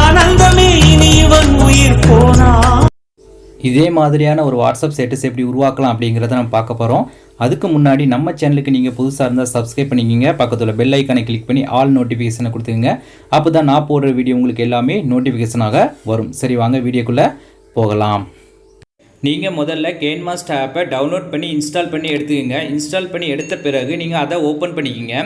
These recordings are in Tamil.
ஆனந்தமே இனி உயிர் போனா. இதே மாதிரியான ஒரு வாட்ஸ்அப் ஸ்டேட்டஸ் எப்படி உருவாக்கலாம் அப்படிங்கிறத நம்ம பார்க்க போகிறோம் அதுக்கு முன்னாடி நம்ம சேனலுக்கு நீங்கள் புதுசாக இருந்தால் சப்ஸ்கிரைப் பண்ணிக்கிங்க. பக்கத்தில் பெல் ஐக்கானை கிளிக் பண்ணி ஆல் நோட்டிஃபிகேஷனை கொடுத்துங்க அப்போ தான் நான் போடுற வீடியோ உங்களுக்கு எல்லாமே நோட்டிஃபிகேஷனாக வரும். சரி வாங்க வீடியோக்குள்ளே போகலாம். நீங்கள் முதல்ல கேன்மாஸ்ட் ஆப்பை டவுன்லோட் பண்ணி இன்ஸ்டால் பண்ணி எடுத்துக்கோங்க. இன்ஸ்டால் பண்ணி எடுத்த பிறகு நீங்கள் அதை ஓப்பன் பண்ணிக்கிங்க.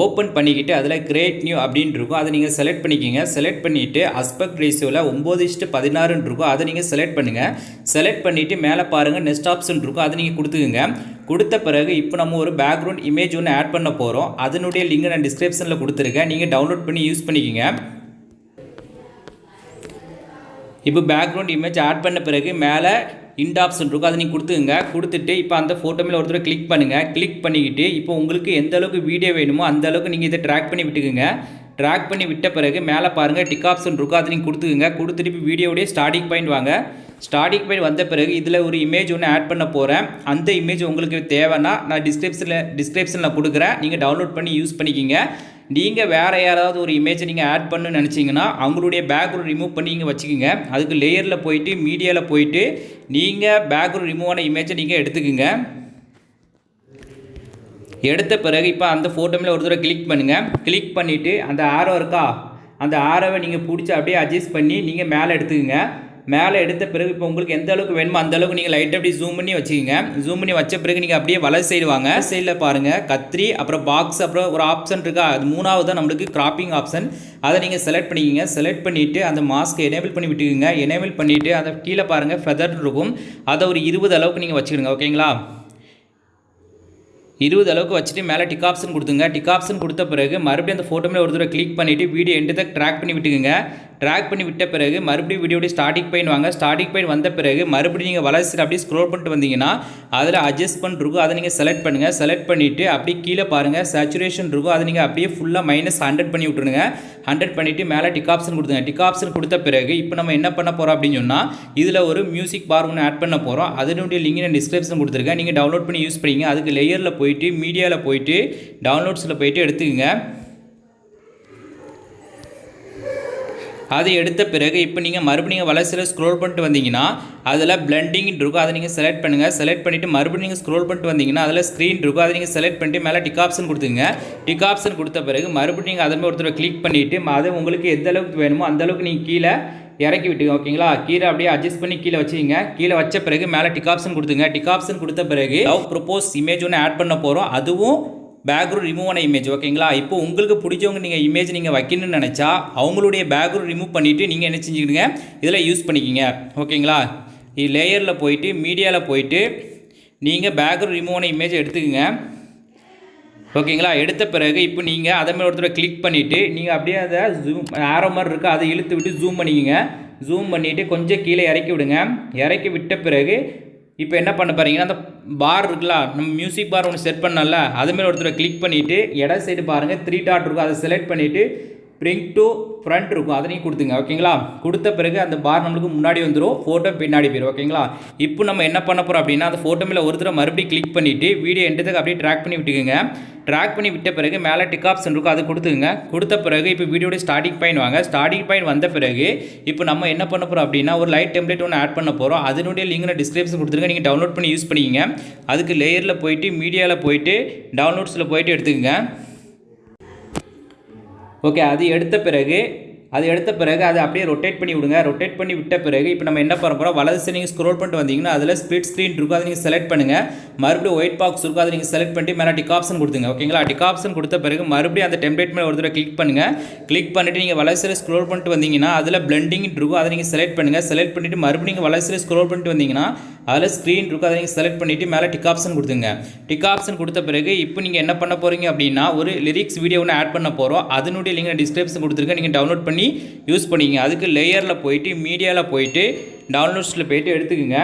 ஓப்பன் பண்ணிக்கிட்டு அதில் கிரேட் நியூ அப்படின்னு இருக்கும். அதை நீங்கள் செலக்ட் பண்ணிக்கிங்க. செலக்ட் பண்ணிவிட்டு அஸ்பெக்ட் ரேஷியோவில் ஒம்பது இஷ்டு பதினாறுன்னு இருக்கும். அதை நீங்கள் செலக்ட் பண்ணுங்கள் செலக்ட் பண்ணிவிட்டு மேலே பாருங்கள் நெக்ஸ்ட் ஆப்ஷன் இருக்கும். அதை நீங்கள் கொடுத்துக்குங்க. கொடுத்த பிறகு இப்போ நம்ம ஒரு பேக்ரவுண்ட் இமேஜ் ஒன்று ஆட் பண்ண போகிறோம் அதனுடைய லிங்க் நான் டிஸ்கிரிப்ஷனில் கொடுத்துருக்கேன். நீங்கள் டவுன்லோட் பண்ணி யூஸ் பண்ணிக்கோங்க. இப்போ பேக்ரவுண்ட் இமேஜ் ஆட் பண்ண பிறகு மேலே இண்ட் ஆப்ஷன் இருக்கும் அதை நீங்கள் கொடுத்துங்க கொடுத்துட்டு இப்போ அந்த ஃபோட்டோ மேலே ஒருத்தர் கிளிக் பண்ணுங்கள் கிளிக் பண்ணிக்கிட்டு இப்போ உங்களுக்கு எந்த அளவுக்கு வீடியோ வேணுமோ அந்த அளவுக்கு நீங்கள் இதை ட்ராக் பண்ணி விட்டுக்குங்க. ட்ராக் பண்ணி விட்ட பிறகு மேலே பாருங்கள் டிக் ஆப்ஷன் இருக்கும் அதை நீங்கள் கொடுத்துக்குங்க. கொடுத்துட்டு இப்போ வீடியோடைய ஸ்டார்டிங் பாயிண்ட் வாங்க. ஸ்டார்டிங் பாயிண்ட் வந்த பிறகு இதில் ஒரு இமேஜ் ஒன்று ஆட் பண்ண போகிறேன் அந்த இமேஜ் உங்களுக்கு தேவைன்னா நான் டிஸ்கிரிப்ஷனில் டிஸ்கிரிப்ஷனில் கொடுக்குறேன். நீங்கள் டவுன்லோட் பண்ணி யூஸ் பண்ணிக்கிங்க. நீங்கள் வேறு யாராவது ஒரு இமேஜை நீங்கள் ஆட் பண்ணு நினச்சிங்கன்னா அவங்களுடைய பேக்ரவுண்ட் ரிமூவ் பண்ணி நீங்கள் வச்சுக்கோங்க. அதுக்கு லேயரில் போயிட்டு மீடியாவில் போயிட்டு நீங்கள் பேக்ரவுண்ட் ரிமூவ் ஆன இமேஜை நீங்கள் எடுத்துக்கோங்க. எடுத்த பிறகு இப்போ அந்த ஃபோட்டோமில் ஒரு தடவை கிளிக் பண்ணுங்கள் கிளிக் பண்ணிவிட்டு அந்த ஆரோ இருக்கா? அந்த ஆரோவை நீங்கள் பிடிச்சி அப்படியே அட்ஜஸ்ட் பண்ணி நீங்கள் மேலே எடுத்துக்கோங்க. மேலே எடுத்த பிறகு இப்போ உங்களுக்கு எந்த அளவுக்கு வேணுமோ அந்த அளவுக்கு நீங்கள் லைட்டாக அப்படி ஜூம் பண்ணி வச்சுக்கோங்க. ஜூம் பண்ணி வச்ச பிறகு நீங்கள் அப்படியே வலது சைடு வாங்க. சைடில் பாருங்கள் கத்திரி அப்புறம் பாக்ஸ் அப்புறம் ஒரு ஆப்ஷன் இருக்கா? அது மூணாவது தான் நம்மளுக்கு கிராப்பிங் ஆப்ஷன் அதை நீங்கள் செலக்ட் பண்ணிக்கிங்க. செலக்ட் பண்ணிவிட்டு அந்த மாஸ்க்கை எனேபிள் பண்ணி விட்டுக்குங்க. எனேபிள் பண்ணிவிட்டு அதை கீழே பாருங்கள் ஃபெதர் இருக்கும். அதை ஒரு இருபது அளவுக்கு நீங்கள் வச்சுக்கிடுங்க ஓகேங்களா இருபது அளவுக்கு வச்சுட்டு மேலே டிக் ஆப்ஷன் கொடுத்துங்க. டிக் ஆப்ஷன் கொடுத்த பிறகு மறுபடியும் அந்த ஃபோட்டோ மேலே ஒரு தடவை கிளிக் பண்ணிவிட்டு வீடியோ எண்டு தான் ட்ராக் பண்ணி விட்டுக்குங்க. ட்ராக் பண்ணி விட்ட பிறகு மறுபடியும் வீடியோடைய ஸ்டார்டிங் பாயிண்ட் வாங்க. ஸ்டார்டிங் பாயிண்ட் வந்த பிறகு மறுபடியும் நீங்கள் வளர்ச்சியில் அப்படியே ஸ்க்ரோல் பண்ணிட்டு வந்தீங்கன்னா அதில் அட்ஜஸ்ட்மெண்ட் இருக்கும். அதை நீங்கள் செலக்ட் பண்ணுங்கள் செலக்ட் பண்ணிவிட்டு அப்படியே கீழே பாருங்கள் சேச்சுரேஷன் இருக்கும். அதை நீங்கள் அப்படியே ஃபுல்லாக மைனஸ் ஹண்ட்ரட் பண்ணி விட்டுருங்க. ஹண்ட்ரட் பண்ணிவிட்டு மேலே டிக் ஆப்ஷன் கொடுத்துங்க டிக் ஆப்ஷன் கொடுத்த பிறகு இப்போ நம்ம என்ன பண்ண போகிறோம் அப்படின்னு சொன்னால் இதில் ஒரு மியூசிக் பார் ஒன்று ஆட் பண்ண போகிறோம் அதனுடைய லிங்க் நான் டிஸ்கிரிப்ஷன் கொடுத்துருக்கேன் நீங்கள் டவுன்லோட் பண்ணி யூஸ் பண்ணிங்க. அதுக்கு லேயரில் போயிட்டு மீடியாவில் போயிட்டு டவுன்லோட்ஸில் போயிட்டு எடுத்துக்கங்க. அது எடுத்த பிறகு இப்போ நீங்கள் மறுபடியும் வளர்ச்சியில் ஸ்க்ரோல் பண்ணிட்டு வந்தீங்கன்னா அதில் பிளண்டிங் இருக்கும். அதை நீங்கள் செலக்ட் பண்ணுங்கள் செலக்ட் பண்ணிவிட்டு மறுபடியும் நீங்கள் ஸ்க்ரோல் பண்ணிட்டு வந்தீங்கன்னா அதில் ஸ்க்ரீன் இருக்கும். அதை நீங்கள் செலக்ட் பண்ணிட்டு மேலே டிக் ஆப்ஷன் கொடுத்துங்க டிக் ஆப்ஷன் கொடுத்த பிறகு மறுபடியும் நீங்கள் அதை ஒருத்தர் கிளிக் பண்ணிவிட்டு அது உங்களுக்கு எந்த அளவுக்கு வேணுமோ அந்தளவுக்கு நீங்கள் கீழே இறக்கி விட்டுங்க ஓகேங்களா கீழே அப்படியே அட்ஜஸ்ட் பண்ணி கீழே வச்சுங்க கீழே வச்ச பிறகு மேலே டிக் ஆப்ஷன் கொடுத்துங்க டிக் ஆப்ஷன் கொடுத்த பிறகு லவ் ப்ரொப்போஸ் இமேஜ் ஒன்று ஆட் பண்ண போகிறோம் அதுவும் பேக்ரவுண்ட் ரிமூவ் ஆன இமேஜ் ஓகேங்களா இப்போ உங்களுக்கு பிடிச்சவங்க நீங்கள் இமேஜ் நீங்கள் வைக்கணும்னு நினச்சா அவங்களுடைய பேக்ரவுண்ட் ரிமூவ் பண்ணிவிட்டு நீங்கள் என்ன செஞ்சுக்கிடுங்க? இதில் யூஸ் பண்ணிக்கிங்க. ஓகேங்களா லேயரில் போயிட்டு மீடியாவில் போயிட்டு நீங்கள் பேக்ரவுண்ட் ரிமூவ் ஆன இமேஜ் எடுத்துக்கோங்க. ஓகேங்களா எடுத்த பிறகு இப்போ நீங்கள் அதை மாதிரி ஒருத்தர் கிளிக் பண்ணிவிட்டு நீங்கள் அப்படியே அதை ஜூம் ஆரோ மாதிரி இருக்குது அதை இழுத்து விட்டு ஜூம் பண்ணிக்கோங்க. ஜூம் பண்ணிவிட்டு கொஞ்சம் கீழே இறக்கி விடுங்க. இறக்கி விட்ட பிறகு இப்போ என்ன பண்ண போகிறீங்கன்னா அந்த பார் இருக்குல்ல நம்ம மியூசிக் பார் ஒன்று செட் பண்ணல அதுமாரி ஒருத்தர் கிளிக் பண்ணிவிட்டு இட சைடு பாருங்கள் த்ரீ டாட் இருக்கும் அதை செலக்ட் பண்ணிவிட்டு பிரிங் டு ஃப்ரண்ட் இருக்கும். அதையும் கொடுத்துங்க. ஓகேங்களா? கொடுத்த பிறகு அந்த பார் நம்மளுக்கு முன்னாடி வந்துடும் ஃபோட்டோ பின்னாடி போயிடும் ஓகேங்களா? இப்போ நம்ம என்ன பண்ண போகிறோம் அப்படின்னா அந்த ஃபோட்டோ மேலே ஒரு தடவை மறுபடியும் கிளிக் பண்ணிவிட்டு வீடியோ எண்டத்துக்கு அப்படியே ட்ராக் பண்ணி விட்டுக்குங்க. ட்ராக் பண்ணி விட்ட பிறகு மேலே டிக் ஆப்ஷன் இருக்கும். அது கொடுத்துங்க கொடுத்த பிறகு இப்போ வீடியோட ஸ்டார்டிங் பாயிண்ட் வாங்க. ஸ்டார்டிங் பாயிண்ட் வந்த பிறகு இப்போ நம்ம என்ன பண்ண போகிறோம் அப்படின்னா ஒரு லைட் டெம்ப்ளேட் ஒன்று ஆட் பண்ண போகிறோம் அதனுடைய லிங்க் நான் டிஸ்கிரிப்ஷன் கொடுத்துருங்க. நீங்கள் டவுன்லோட் பண்ணி யூஸ் பண்ணிக்கிங்க. அதுக்கு லேயரில் போயிட்டு மீடியாவில் போயிட்டு டவுன்லோட்ஸில் போயிட்டு எடுத்துக்கங்க. ஓகே அது எடுத்த பிறகு அது எடுத்த பிறகு அதை அப்படியே ரொட்டேட் பண்ணி விடுங்க. ரொட்டேட் பண்ணி விட்ட பிறகு இப்போ நம்ம என்ன பண்ண போகிறோம் வலது சைடு நீங்கள் ஸ்க்ரோல் பண்ணிட்டு வந்தீங்கன்னா அதில் ஸ்பிளிட் ஸ்க்ரீன் இருக்கும். அதை நீங்கள் செலக்ட் பண்ணுங்கள் மறுபடியும் ஒயிட் பாக்ஸ் இருக்கும். அதை நீங்கள் செலக்ட் பண்ணிட்டு மேலே டிக் ஆப்ஷன் கொடுத்துங்க ஓகேங்களா டிக் ஆப்ஷன் கொடுத்த பிறகு மறுபடியும் அந்த டெம்ப்ளேட் மேலே ஒரு தடவை கிளிக் பண்ணுங்கள் கிளிக் பண்ணிவிட்டு நீங்கள் வலது சைடு ஸ்க்ரோல் பண்ணிட்டு வந்தீங்கன்னா அதில் பிளண்டிங் இருக்கும். அதை நீங்கள் செலக்ட் பண்ணுங்கள் செலக்ட் பண்ணிவிட்டு மறுபடியும் நீங்கள் வலது சைடு ஸ்க்ரோல் பண்ணிட்டு வந்தீங்கன்னா அதில் ஸ்க்ரீன் இருக்கும். அதை நீங்கள் செலக்ட் பண்ணிவிட்டு மேலே டிக் ஆப்ஷன் கொடுத்துங்க டிக் ஆப்ஷன் கொடுத்த பிறகு இப்போ நீங்கள் என்ன பண்ண போகிறீங்க அப்படின்னா ஒரு லிரிக்ஸ் வீடியோ ஒன்று ஆட் பண்ண போகிறோம் அதனுடைய லிங்க் டிஸ்கிரிப்ஷன் கொடுத்துருக்கேன். நீங்கள் டவுன்லோட் பண்ணி யூஸ் பண்ணிங்க அதுக்கு லேயரில் போயிட்டு மீடியாவில் போயிட்டு டவுன்லோட்ஸில் போயிட்டு எடுத்துக்கோங்க.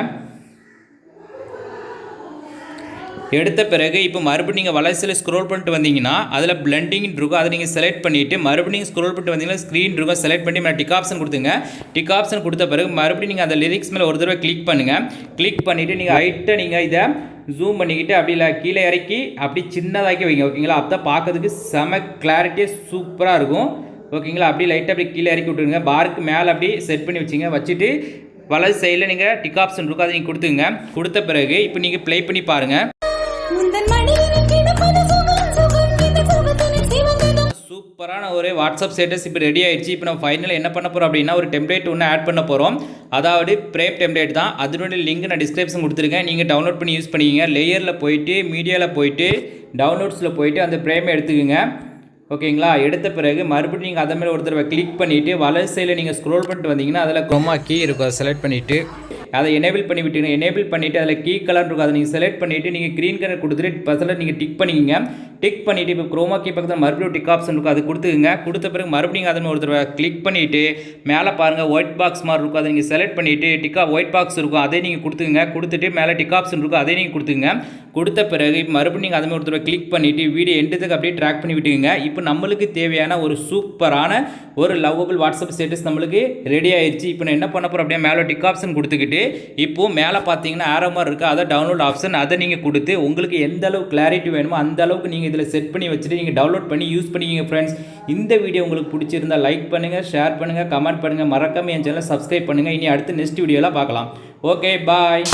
எடுத்த பிறகு இப்போ மறுபடியும் நீங்கள் வளர்ச்சியில் ஸ்க்ரோல் பண்ணிட்டு வந்தீங்கன்னா அதில் பிளண்டிங் இருக்கும். அதை நீங்கள் செலக்ட் பண்ணிவிட்டு மறுபடியும் ஸ்க்ரோல் பண்ணிட்டு வந்தீங்கன்னா ஸ்க்ரீன் இருக்கும். செலக்ட் பண்ணி மேலே டிக் ஆப்ஷன் கொடுத்துங்க. டிக் ஆப்ஷன் கொடுத்த பிறகு மறுபடியும் நீங்கள் அந்த லிரிக்ஸ் மேலே ஒரு தடவை கிளிக் பண்ணுங்கள் கிளிக் பண்ணிவிட்டு நீங்கள் ஹைட்டை நீங்கள் இதை ஜூம் பண்ணிக்கிட்டு அப்படி இல்லை கீழே இறக்கி அப்படி சின்னதாக்கி வைங்க ஓகேங்களா அப்போ தான் பார்க்கறதுக்கு செம கிளாரிட்டியாக சூப்பராக இருக்கும். ஓகேங்களா? அப்படியே லைட்டாக அப்படியே கீழே இறக்கி விட்டுருங்க. பாருக்கு மேலே அப்படியே செட் பண்ணி வச்சுங்க. வச்சுட்டு வலது சைடில் நீங்கள் டிக் ஆப்ஷன் இருக்கும் அதை நீங்கள் கொடுத்துங்க கொடுத்த பிறகு இப்போ நீங்கள் ப்ளே பண்ணி பாருங்கள் சூப்பரான ஒரு வாட்ஸ்அப் ஸ்டேட்டஸ் இப்போ ரெடி ஆயிடுச்சு. இப்போ நம்ம ஃபைனல் என்ன பண்ண போகிறோம் அப்படின்னா ஒரு டெம்ப்ளேட் ஒன்று ஆட் பண்ண போகிறோம் அதாவது பிரேம் டெம்ப்ளேட் தான். அதனுடைய லிங்க் நான் டிஸ்கிரிப்ஷன் கொடுத்துருக்கேன். நீங்கள் டவுன்லோட் பண்ணி யூஸ் பண்ணிக்கிங்க. லேயரில் போயிட்டு மீடியாவில் போயிட்டு டவுன்லோட்ஸில் போயிட்டு அந்த பிரேமை எடுத்துக்கோங்க. ஓகேங்களா? எடுத்த பிறகு மறுபடியும் நீங்கள் அதை மேலே ஒரு தடவை கிளிக் பண்ணிவிட்டு வலது சைடில் நீங்கள் ஸ்க்ரோல் பண்ணிட்டு வந்தீங்கன்னா அதில் குரோமா கீ இருக்கும். அதை செலக்ட் பண்ணிவிட்டு அதை எனேபிள் பண்ணி விட்டுங்க எனேபிள் பண்ணிவிட்டு அதில் கீ கலர் இருக்கும். அதை நீங்கள் செலக்ட் பண்ணிவிட்டு நீங்கள் க்ரீன் கலர் கொடுத்துட்டு பக்கத்தில் நீங்கள் டிக் பண்ணிக்கங்க. டிக் பண்ணிவிட்டு இப்போ குரோமா கீ பக்கத்தில் மறுபடியும் டிக் ஆப்ஷன் இருக்கும். அது கொடுத்துக்குங்க. கொடுத்த பிறகு மறுபடியும் அதை ஒரு தடவை கிளிக் பண்ணிவிட்டு மேலே பாருங்கள் ஒயிட் பாக்ஸ் மாதிரி இருக்கும். அதை நீங்கள் செலக்ட் பண்ணிவிட்டு டிக்கா ஒயிட் பாக்ஸ் இருக்கும். அதே நீங்கள் கொடுத்துங்க கொடுத்துட்டு மேலே டிக் ஆப்ஷன் இருக்கும். அதே நீங்கள் கொடுத்துங்க கொடுத்த பிறகு இப்போ மறுபடியும் நீங்கள் அதுமாதிரி ஒரு தடவை கிளிக் பண்ணிவிட்டு வீடியோ எண்டுத்துக்கு அப்படியே ட்ராக் பண்ணி விட்டுக்குங்க. இப்போ நம்மளுக்கு தேவையான ஒரு சூப்பரான ஒரு லவ்வபிள் வாட்ஸ்அப் ஸ்டேட்டஸ் நம்மளுக்கு ரெடி ஆயிடுச்சு இப்போ நான் என்ன பண்ண போகிறோம் அப்படியே மேலே டிக் ஆப்ஷன் கொடுத்துக்கிட்டு இப்போ மேலே பார்த்தீங்கன்னா ஆரோ மாதிரி இருக்குது அதை டவுன்லோட் ஆப்ஷன் அதை நீங்கள் கொடுத்து உங்களுக்கு எந்த அளவுக்கு கிளாரிட்டி வேணுமோ அந்த அளவுக்கு நீங்கள் இதில் செட் பண்ணி வச்சுட்டு நீங்கள் டவுன்லோட் பண்ணி யூஸ் பண்ணிக்கிங்க ஃப்ரெண்ட்ஸ் இந்த வீடியோ உங்களுக்கு பிடிச்சிருந்தா லைக் பண்ணுங்கள் ஷேர் பண்ணுங்கள் கமெண்ட் பண்ணுங்கள் மறக்காமல் என் சேனலை சப்ஸ்கிரைப் பண்ணுங்கள் இனி அடுத்து நெக்ஸ்ட் வீடியோவில் பார்க்கலாம். Okay bye